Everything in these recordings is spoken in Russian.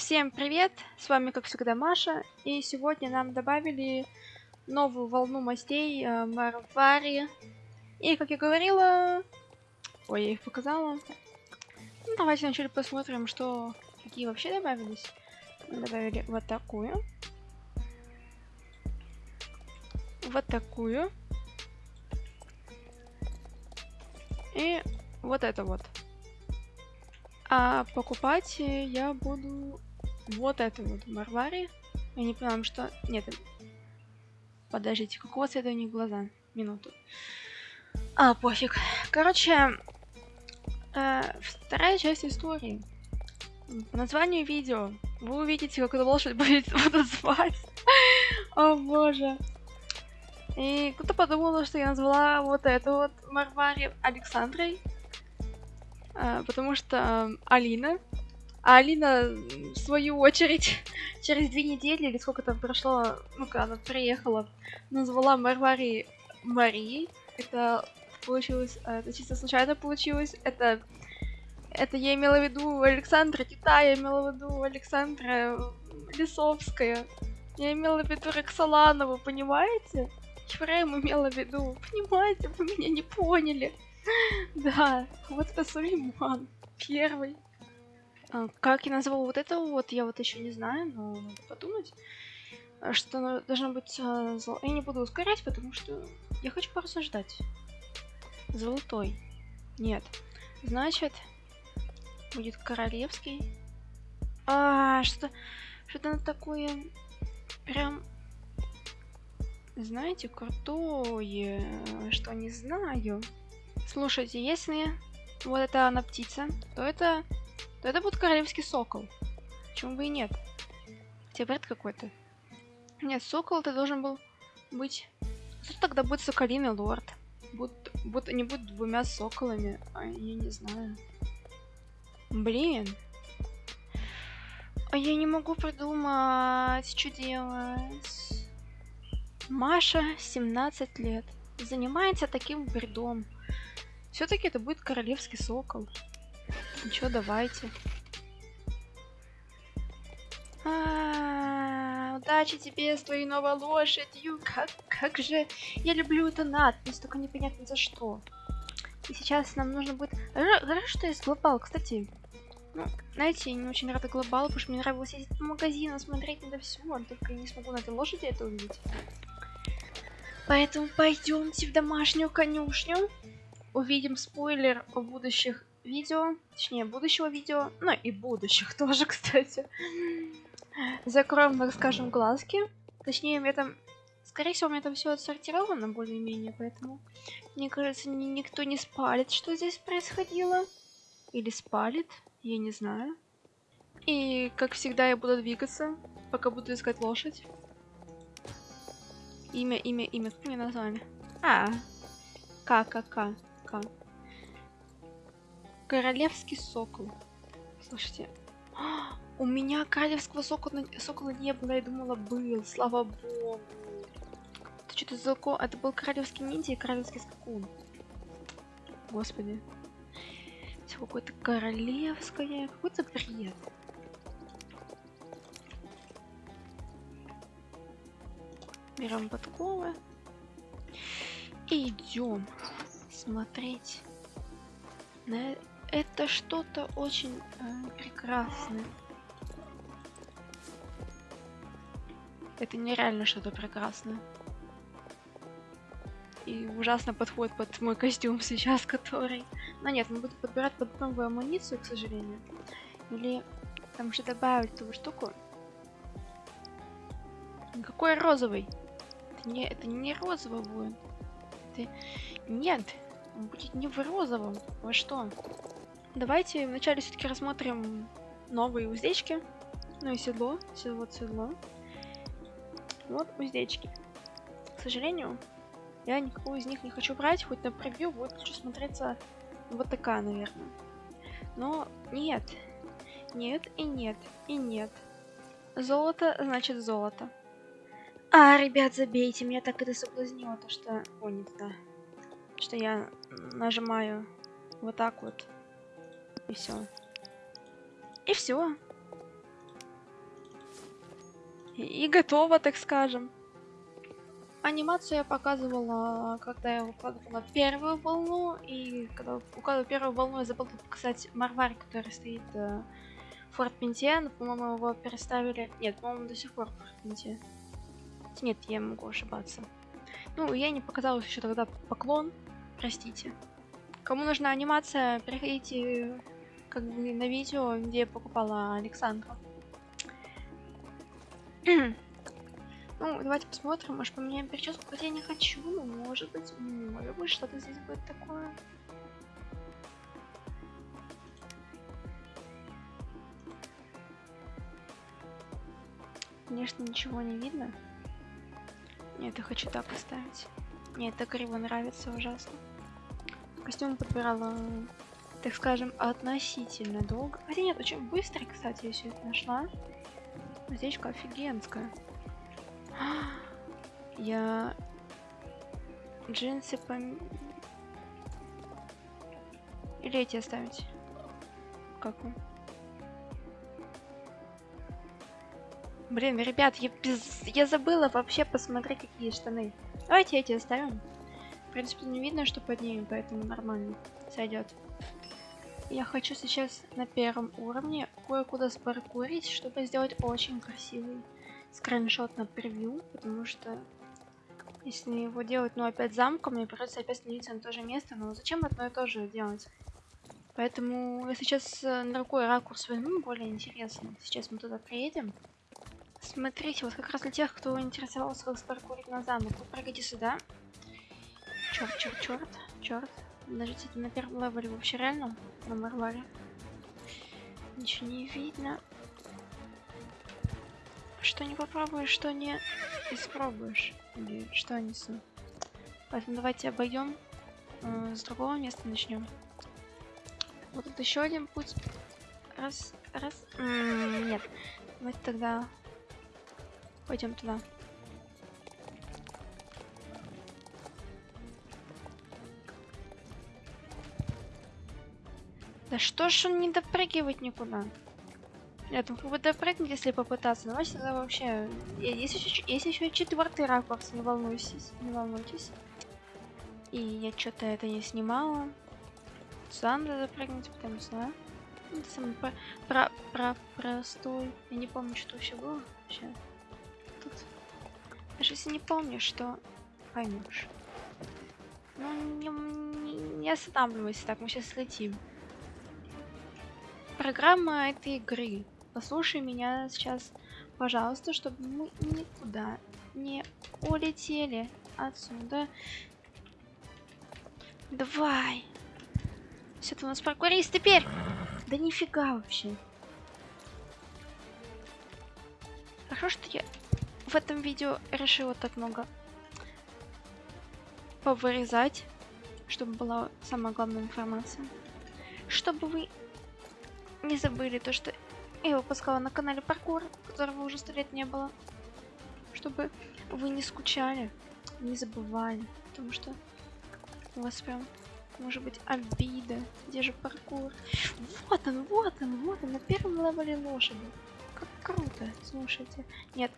Всем привет! С вами, как всегда, Маша. И сегодня нам добавили новую волну мастей э, Марвари. И, как я говорила... Ой, я их показала. Ну, давайте вначале посмотрим, что... Какие вообще добавились. Мы добавили вот такую. Вот такую. И вот это вот. А покупать я буду вот это вот Марвари. Я не понимаю, что... Нет. Подождите, какого цвета у них глаза? Минуту. А, пофиг. Короче, э, вторая часть истории. По названию видео вы увидите, как эту лошадь будет буду звать. О боже. И кто-то подумал, что я назвала вот эту вот Марвари Александрой. А, потому что Алина, а Алина, в свою очередь, через две недели или сколько там прошло, ну-ка, она приехала, назвала Марвари Марией. Это получилось, а, это чисто случайно получилось. Это, это я имела в виду Александра Тита, я имела в виду Александра Лисовская. Я имела в виду Роксоланову, понимаете? Ефрем имела в виду, понимаете, вы меня не поняли. Да, вот это Сулейман. Первый. А, как я назвал вот это вот, я вот еще не знаю, но надо подумать. А, что должно быть а, зол... Я не буду ускорять, потому что я хочу порассуждать. Золотой. Нет. Значит, будет королевский. А, что... Что-то такое... Прям... Знаете, крутое, что не знаю. Слушайте, если вот это она птица, то это, то это будет королевский сокол. Почему бы и нет? Хотя бред какой-то. Нет, сокол это должен был быть... Что тогда будет соколиный лорд? Будут, будут, они будут двумя соколами, а я не знаю. Блин. А я не могу придумать, что делать. Маша, 17 лет, занимается таким бредом. Все-таки это будет королевский сокол. Ничего, давайте. А -а -а, удачи тебе с твоей новой лошадью. Как, как же я люблю эту надпись, только непонятно за что. И сейчас нам нужно будет... Хорошо, что есть глобал, кстати. Ну, знаете, я не очень рада глобалу, потому что мне нравилось ездить по магазину, смотреть на все, только я не смогу на этой лошади это увидеть. Поэтому пойдемте в домашнюю конюшню увидим спойлер о будущих видео, точнее будущего видео, ну и будущих тоже, кстати. Закроем, так скажем, глазки. Точнее, мне там, скорее всего, у меня там все отсортировано более-менее, поэтому, мне кажется, ни никто не спалит, что здесь происходило. Или спалит, я не знаю. И, как всегда, я буду двигаться, пока буду искать лошадь. Имя, имя, имя, как мне название? А, ККК пока. Королевский сокол. Слушайте. У меня королевского сокола, сокола не было, я думала был, слава богу. Это что-то за Это был королевский ниндзя и королевский скакун. Господи. Все какое-то королевское. Какой-то бред. Берем подковы. И идем смотреть на это что-то очень э, прекрасное. Это нереально что-то прекрасное. И ужасно подходит под мой костюм сейчас, который... Но нет, он будет подбирать под новую амуницию, к сожалению. Или там же добавить ту штуку. Какой розовый? Это не, это не розовый будет. Это... Нет, будет не в розовом. Во что? Давайте вначале все-таки рассмотрим новые уздечки. Ну и седло. Седло, седло. Вот уздечки. К сожалению, я никакую из них не хочу брать, хоть на превью будет хочу смотреться вот такая, наверное. Но нет. Нет и нет и нет. Золото значит золото. А, ребят, забейте, меня так это соблазнило, то что... О, не туда что я нажимаю вот так вот. И все. И все. И готово, так скажем. Анимацию я показывала, когда я укладывала первую волну, и когда укладывала первую волну, я забыла показать Марварь, который стоит э, в Форт Пенте, по-моему, его переставили... Нет, по-моему, до сих пор в Форт Пенте. Нет, я могу ошибаться. Ну, я не показала еще тогда поклон, простите. Кому нужна анимация, переходите как бы на видео, где покупала Александру. Ну, давайте посмотрим, может поменяем прическу, хотя я не хочу, но может быть, может быть, что-то здесь будет такое. Конечно, ничего не видно. Нет, я хочу так оставить. Нет, это криво нравится ужасно. Костюм подбирала, так скажем, относительно долго. Хотя нет, очень быстро, кстати, я все это нашла. Здесь офигенская. Я джинсы пом... Или эти оставить? Как вам? Блин, ребят, я, без... я забыла вообще посмотреть, какие штаны. Давайте эти оставим. В принципе, не видно, что под ними, поэтому нормально сойдет. Я хочу сейчас на первом уровне кое-куда спаркурить, чтобы сделать очень красивый скриншот на превью, потому что если его делать, ну, опять замком, мне придется опять становиться на то же место, но зачем одно и то же делать? Поэтому я сейчас э, на другой ракурс возьму, более интересный. Сейчас мы туда приедем. Смотрите, вот как раз для тех, кто интересовался, как спаркурить на замок, вы прыгайте сюда. Черт, черт, черт, черт. Подождите, на первом левеле вообще реально? На Марваре. Ничего не видно. Что не попробуешь, что не испробуешь. Или что несу. Поэтому давайте обойдем. Э, с другого места начнем. Вот тут еще один путь. Раз, раз. М -м нет. Давайте тогда пойдем туда. Да что ж он не допрыгивает никуда? Нет, ну как бы допрыгнуть, если попытаться. Но тогда вообще... Есть еще, есть еще четвертый ракурс, не волнуйтесь, не волнуйтесь. И я что-то это не снимала. Сюда надо запрыгнуть, потому что... Да? Это самый про, про, про, простой. Я не помню, что вообще было. Вообще. Тут... Даже если не помнишь, что поймешь. Ну, не, не, не останавливайся так, мы сейчас летим. Программа этой игры Послушай меня сейчас, пожалуйста, чтобы мы никуда не улетели отсюда. Давай. Все, ты у нас паркурист теперь. Да нифига вообще. Хорошо, что я в этом видео решила так много повырезать, чтобы была самая главная информация. Чтобы вы не забыли то, что я выпускала на канале паркур, которого уже сто лет не было. Чтобы вы не скучали, не забывали. Потому что у вас прям может быть обида. Где же паркур? Вот он, вот он, вот он, на первом левеле лошади. Как круто, слушайте. Нет.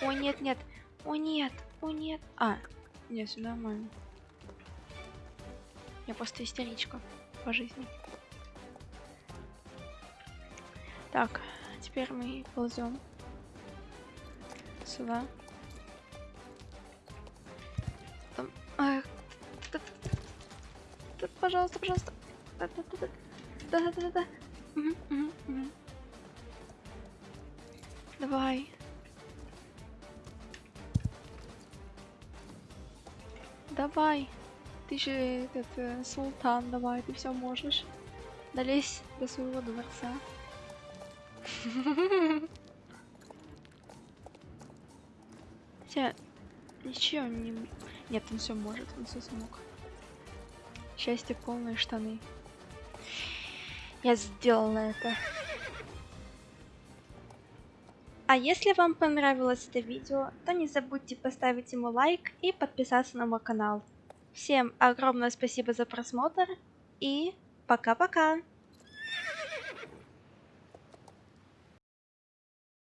О, нет, нет. О, нет. О, нет. А, нет, все нормально. Я просто истеричка по жизни. Так, теперь мы ползем сюда. Там, а, пожалуйста, пожалуйста. Да, да, да, да, да, да, да. Угу, угу, угу. Давай. Давай. Ты же этот э, султан, давай, ты все можешь. Долезь до своего дворца. Хотя, ничего не... Нет, он все может, он все смог. Счастье полные штаны. Я сделала это. А если вам понравилось это видео, то не забудьте поставить ему лайк и подписаться на мой канал. Всем огромное спасибо за просмотр и пока-пока!